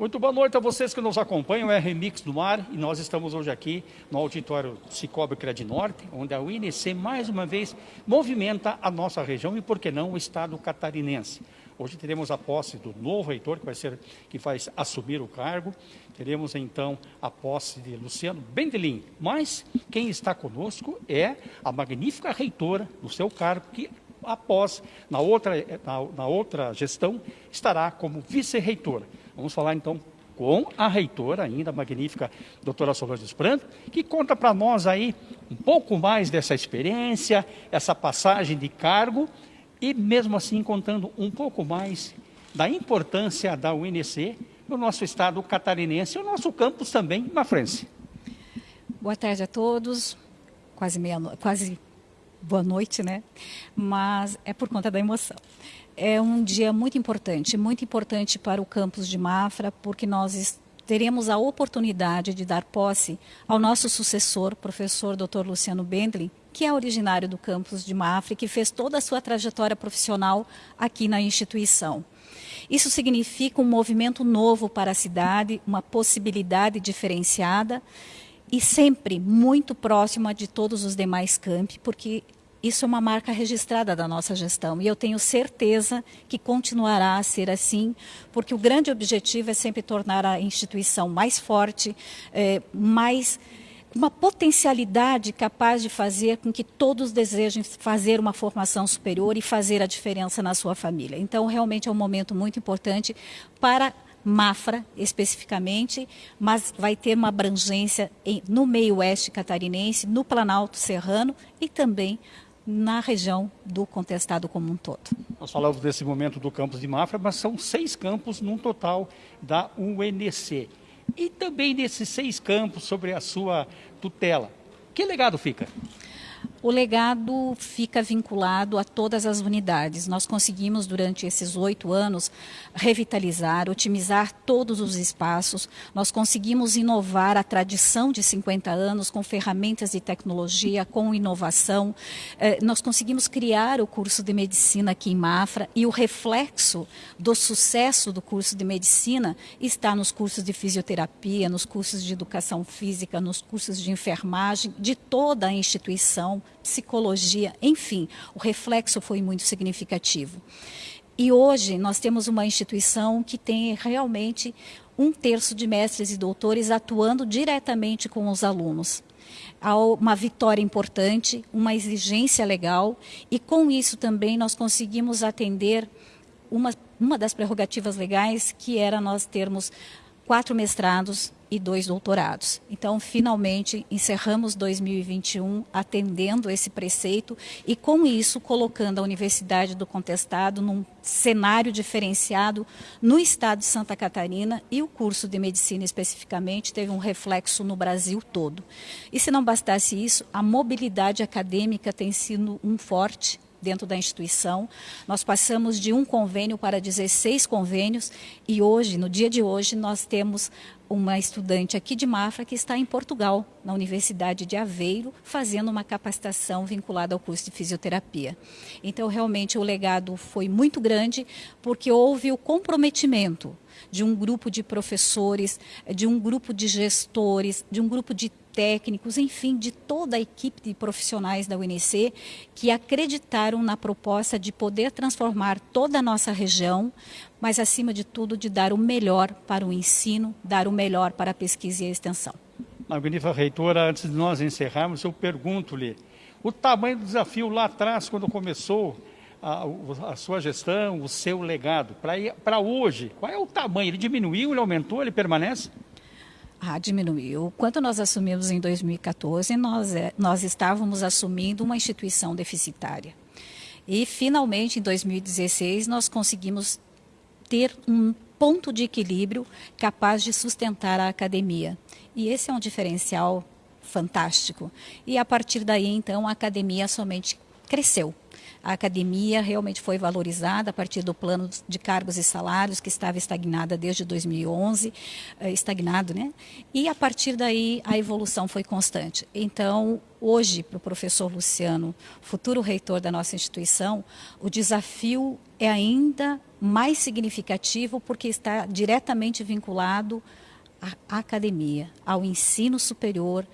Muito boa noite a vocês que nos acompanham, é Remix do Mar e nós estamos hoje aqui no auditório Cicobi Cred Norte, onde a UNC mais uma vez movimenta a nossa região e, por que não, o estado catarinense. Hoje teremos a posse do novo reitor que vai, ser, que vai assumir o cargo, teremos então a posse de Luciano Bendelin, mas quem está conosco é a magnífica reitora do seu cargo, que após, na outra, na, na outra gestão, estará como vice-reitora. Vamos falar então com a reitora ainda, a magnífica doutora Solange Brando, que conta para nós aí um pouco mais dessa experiência, essa passagem de cargo e mesmo assim contando um pouco mais da importância da UNC no nosso estado catarinense e o nosso campus também na França. Boa tarde a todos, quase meia quase boa noite, né? Mas é por conta da emoção. É um dia muito importante, muito importante para o campus de Mafra, porque nós teremos a oportunidade de dar posse ao nosso sucessor, professor Dr. Luciano Bendlin, que é originário do campus de Mafra e que fez toda a sua trajetória profissional aqui na instituição. Isso significa um movimento novo para a cidade, uma possibilidade diferenciada e sempre muito próxima de todos os demais campi, porque isso é uma marca registrada da nossa gestão e eu tenho certeza que continuará a ser assim, porque o grande objetivo é sempre tornar a instituição mais forte, é, mais uma potencialidade capaz de fazer com que todos desejem fazer uma formação superior e fazer a diferença na sua família. Então, realmente é um momento muito importante para Mafra especificamente, mas vai ter uma abrangência em, no meio oeste catarinense, no Planalto Serrano e também na região do contestado como um todo. Nós falamos desse momento do campus de Mafra, mas são seis campos num total da UNC. E também desses seis campos sobre a sua tutela. Que legado fica? O legado fica vinculado a todas as unidades. Nós conseguimos, durante esses oito anos, revitalizar, otimizar todos os espaços. Nós conseguimos inovar a tradição de 50 anos com ferramentas de tecnologia, com inovação. Eh, nós conseguimos criar o curso de medicina aqui em Mafra e o reflexo do sucesso do curso de medicina está nos cursos de fisioterapia, nos cursos de educação física, nos cursos de enfermagem, de toda a instituição psicologia, enfim, o reflexo foi muito significativo. E hoje nós temos uma instituição que tem realmente um terço de mestres e doutores atuando diretamente com os alunos. Há uma vitória importante, uma exigência legal, e com isso também nós conseguimos atender uma, uma das prerrogativas legais, que era nós termos quatro mestrados e dois doutorados. Então, finalmente, encerramos 2021 atendendo esse preceito e, com isso, colocando a Universidade do Contestado num cenário diferenciado no estado de Santa Catarina e o curso de medicina especificamente teve um reflexo no Brasil todo. E se não bastasse isso, a mobilidade acadêmica tem sido um forte dentro da instituição. Nós passamos de um convênio para 16 convênios e hoje, no dia de hoje, nós temos uma estudante aqui de Mafra que está em Portugal, na Universidade de Aveiro, fazendo uma capacitação vinculada ao curso de fisioterapia. Então, realmente, o legado foi muito grande, porque houve o comprometimento de um grupo de professores, de um grupo de gestores, de um grupo de técnicos, enfim, de toda a equipe de profissionais da UNC que acreditaram na proposta de poder transformar toda a nossa região, mas acima de tudo de dar o melhor para o ensino, dar o melhor para a pesquisa e a extensão. Magnífica reitora, antes de nós encerrarmos, eu pergunto-lhe, o tamanho do desafio lá atrás, quando começou a, a sua gestão, o seu legado, para hoje, qual é o tamanho? Ele diminuiu, ele aumentou, ele permanece? Ah, diminuiu. Quando nós assumimos em 2014, nós, é, nós estávamos assumindo uma instituição deficitária. E, finalmente, em 2016, nós conseguimos ter um ponto de equilíbrio capaz de sustentar a academia. E esse é um diferencial fantástico. E, a partir daí, então, a academia somente cresceu. A academia realmente foi valorizada a partir do plano de cargos e salários que estava estagnada desde 2011, eh, estagnado, né? E a partir daí a evolução foi constante. Então, hoje, para o professor Luciano, futuro reitor da nossa instituição, o desafio é ainda mais significativo porque está diretamente vinculado à academia, ao ensino superior,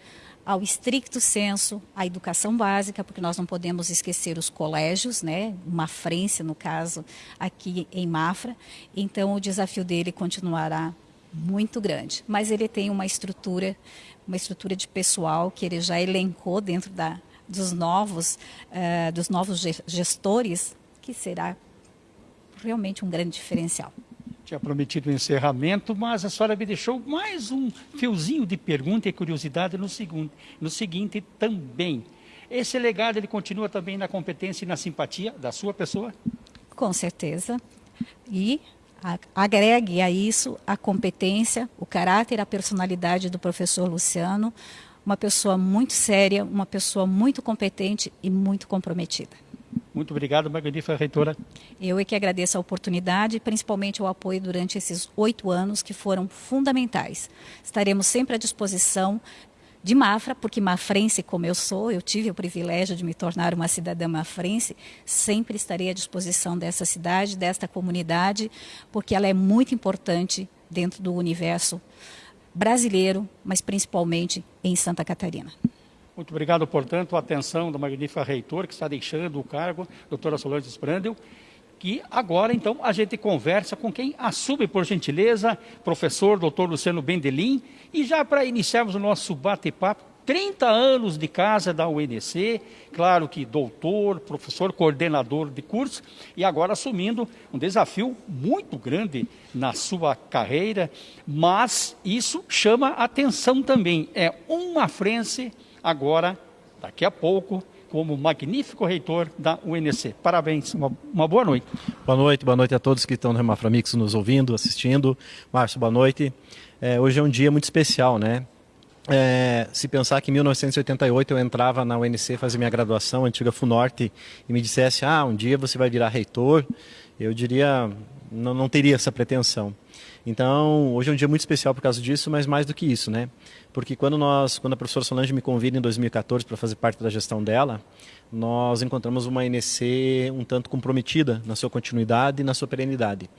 ao estricto senso, à educação básica, porque nós não podemos esquecer os colégios, né? Mafrense, no caso, aqui em Mafra. Então, o desafio dele continuará muito grande. Mas ele tem uma estrutura, uma estrutura de pessoal que ele já elencou dentro da, dos novos, uh, dos novos gestores, que será realmente um grande diferencial tinha prometido o um encerramento, mas a senhora me deixou mais um fiozinho de pergunta e curiosidade no seguinte, no seguinte também. Esse legado ele continua também na competência e na simpatia da sua pessoa? Com certeza. E agregue a isso a competência, o caráter, a personalidade do professor Luciano, uma pessoa muito séria, uma pessoa muito competente e muito comprometida. Muito obrigado, magnífica reitora. Eu é que agradeço a oportunidade, principalmente o apoio durante esses oito anos que foram fundamentais. Estaremos sempre à disposição de Mafra, porque mafrense como eu sou, eu tive o privilégio de me tornar uma cidadã mafrense, sempre estarei à disposição dessa cidade, desta comunidade, porque ela é muito importante dentro do universo brasileiro, mas principalmente em Santa Catarina. Muito obrigado, portanto, a atenção do magnífico reitor que está deixando o cargo, doutora Solange Sprandel, que agora, então, a gente conversa com quem assume, por gentileza, professor doutor Luciano Bendelim, e já para iniciarmos o nosso bate-papo, 30 anos de casa da UNC, claro que doutor, professor, coordenador de curso, e agora assumindo um desafio muito grande na sua carreira, mas isso chama atenção também. É uma frente agora, daqui a pouco, como magnífico reitor da UNC. Parabéns, uma, uma, boa noite. Boa noite, boa noite a todos que estão no Remaframix nos ouvindo, assistindo. Márcio, boa noite. É, hoje é um dia muito especial, né? É, se pensar que em 1988 eu entrava na UNC fazer minha graduação, antiga FUNORTE, e me dissesse, ah, um dia você vai virar reitor, eu diria, não, não teria essa pretensão. Então, hoje é um dia muito especial por causa disso, mas mais do que isso, né? Porque quando nós, quando a professora Solange me convida em 2014 para fazer parte da gestão dela, nós encontramos uma NC um tanto comprometida na sua continuidade e na sua perenidade.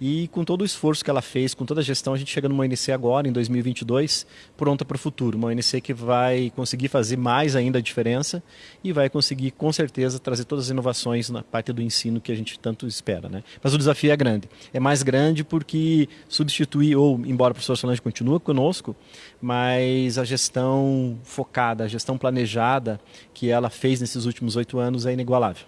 E com todo o esforço que ela fez, com toda a gestão, a gente chega numa ONC agora, em 2022, pronta para o futuro. Uma ONC que vai conseguir fazer mais ainda a diferença e vai conseguir, com certeza, trazer todas as inovações na parte do ensino que a gente tanto espera. Né? Mas o desafio é grande. É mais grande porque substituir, ou embora o professor Solange continue conosco, mas a gestão focada, a gestão planejada que ela fez nesses últimos oito anos é inigualável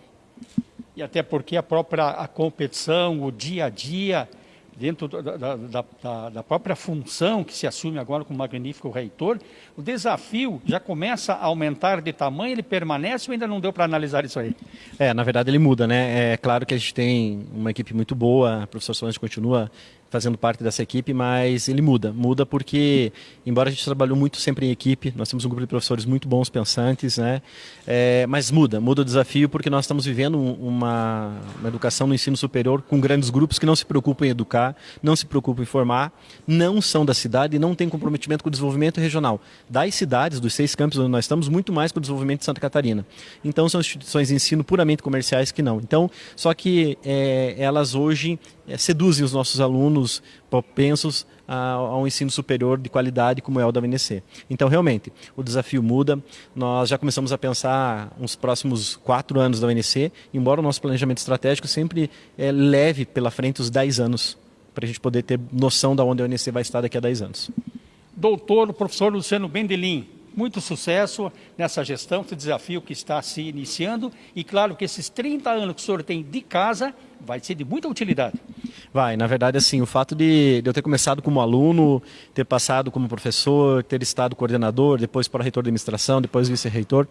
e até porque a própria a competição, o dia a dia, dentro da, da, da, da, própria função que se assume agora como magnífico reitor, o desafio já começa a aumentar de tamanho, ele permanece ou ainda não deu para analisar isso aí? É, na verdade ele muda, né? É claro que a gente tem uma equipe muito boa, a professor Solange continua fazendo parte dessa equipe, mas ele muda. Muda porque, embora a gente trabalhou muito sempre em equipe, nós temos um grupo de professores muito bons, pensantes, né? É, mas muda, muda o desafio porque nós estamos vivendo uma, uma educação no ensino superior com grandes grupos que não se preocupam em educar, não se preocupam em formar, não são da cidade e não têm comprometimento com o desenvolvimento regional das cidades, dos seis campos onde nós estamos, muito mais com o desenvolvimento de Santa Catarina. Então são instituições de ensino puramente comerciais que não. Então, só que é, elas hoje é, seduzem os nossos alunos propensos a, a, um ensino superior de qualidade como é o da UNC. Então, realmente, o desafio muda. Nós já começamos a pensar uns próximos quatro anos da UNC, embora o nosso planejamento estratégico sempre é, leve pela frente os dez anos, para a gente poder ter noção de onde a UNC vai estar daqui a dez anos. Doutor, professor Luciano Bendelim, muito sucesso nessa gestão, esse desafio que está se iniciando e claro que esses 30 anos que o senhor tem de casa vai ser de muita utilidade. Vai, na verdade, assim, o fato de, de eu ter começado como aluno, ter passado como professor, ter estado coordenador, depois para reitor de administração, depois vice-reitor,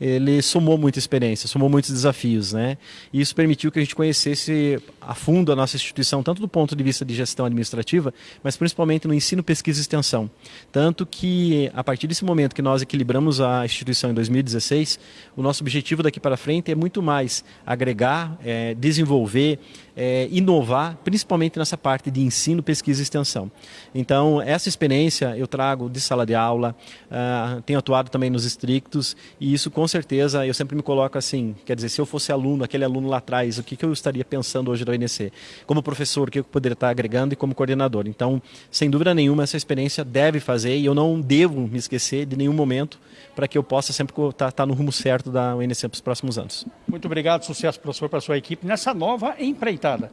ele somou muita experiência, somou muitos desafios, né? E isso permitiu que a gente conhecesse a fundo a nossa instituição, tanto do ponto de vista de gestão administrativa, mas principalmente no ensino, pesquisa e extensão. Tanto que, a partir desse momento que nós equilibramos a instituição em 2016, o nosso objetivo daqui para frente é muito mais agregar, é, desenvolver, é, inovar, principalmente nessa parte de ensino, pesquisa e extensão. Então, essa experiência eu trago de sala de aula, uh, tenho atuado também nos estrictos, e isso com certeza eu sempre me coloco assim, quer dizer, se eu fosse aluno, aquele aluno lá atrás, o que, que eu estaria pensando hoje da UNC? Como professor, o que eu poderia estar agregando e como coordenador? Então, sem dúvida nenhuma, essa experiência deve fazer, e eu não devo me esquecer de nenhum momento, para que eu possa sempre estar, estar no rumo certo da UNC para os próximos anos. Muito obrigado, sucesso, professor, para a sua equipe nessa nova empreitada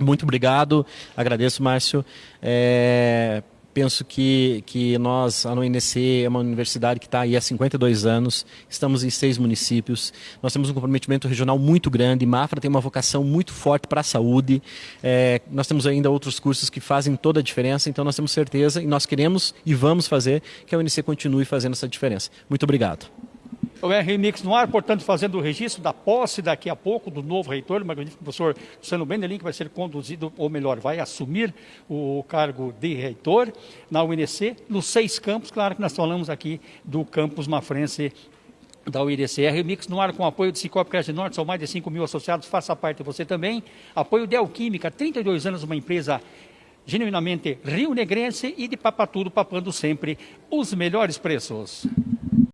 muito obrigado, agradeço, Márcio. É, penso que, que nós, a UNC é uma universidade que está aí há 52 anos, estamos em seis municípios, nós temos um comprometimento regional muito grande, Mafra tem uma vocação muito forte para a saúde, é, nós temos ainda outros cursos que fazem toda a diferença, então nós temos certeza e nós queremos e vamos fazer que a UNC continue fazendo essa diferença. Muito obrigado. O RMix no ar, portanto, fazendo o registro da posse daqui a pouco do novo reitor, o magnífico professor Luciano Bendelin, que vai ser conduzido, ou melhor, vai assumir o cargo de reitor na UNC, nos seis campos, claro que nós falamos aqui do campus mafrense da UIDC. RMix no ar com apoio do Cicobi Crédito Norte, são mais de 5 mil associados, faça parte você também. Apoio de Alquímica, 32 anos, uma empresa genuinamente rio-negrense e de Papatudo, papando sempre os melhores preços.